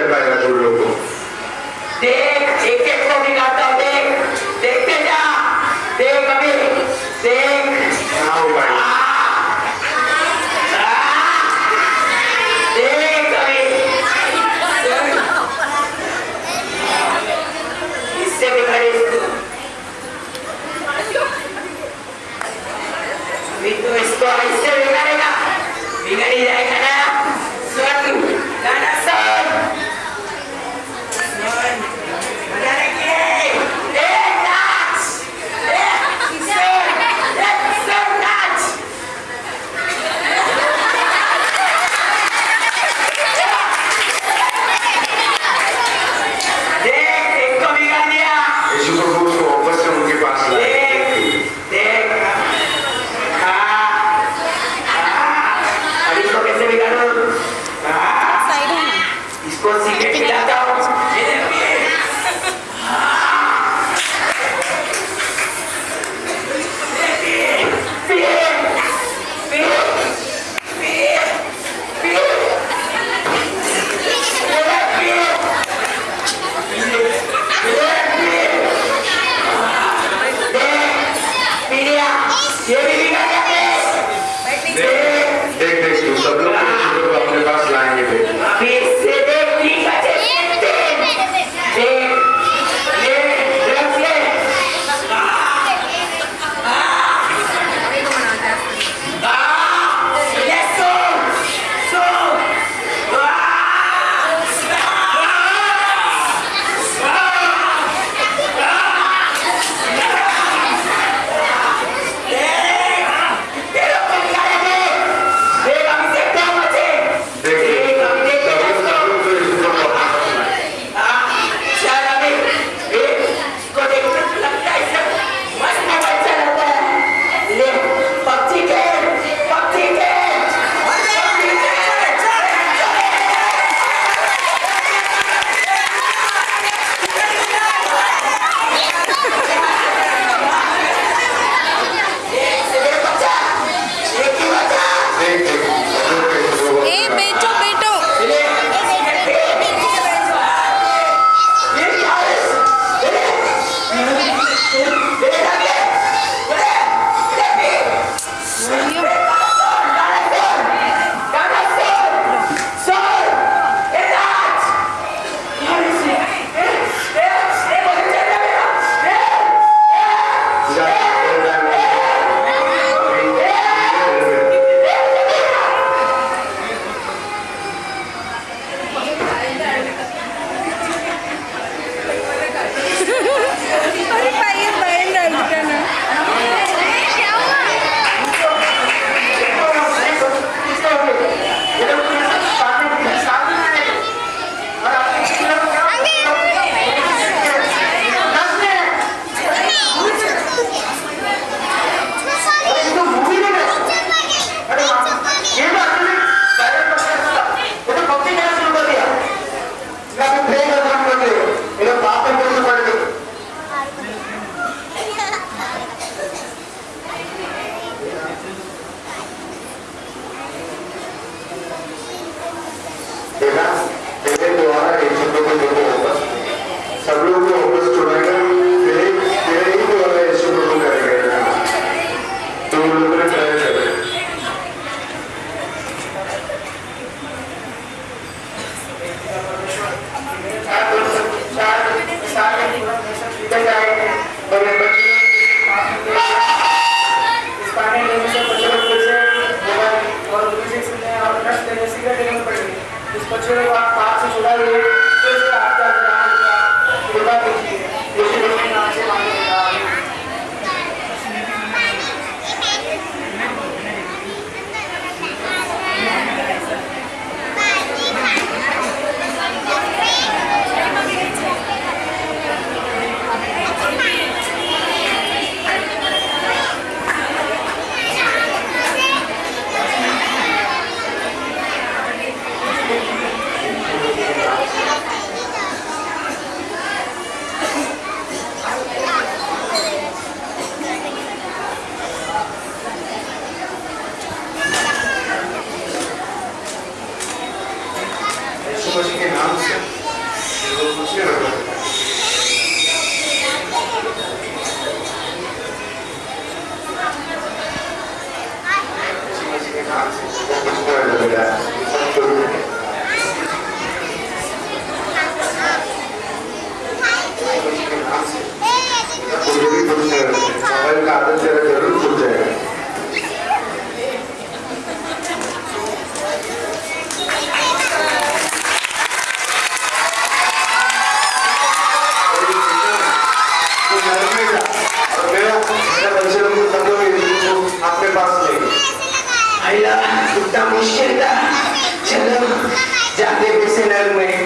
कर पाएगा तुम लोग को देख एक एक को भी गाता देख। देखते जा। देख, अभी। देख। हाँ भाई a real deal, Mr. मुश्किल था चलो जाते पैसे में